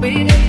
Waiting.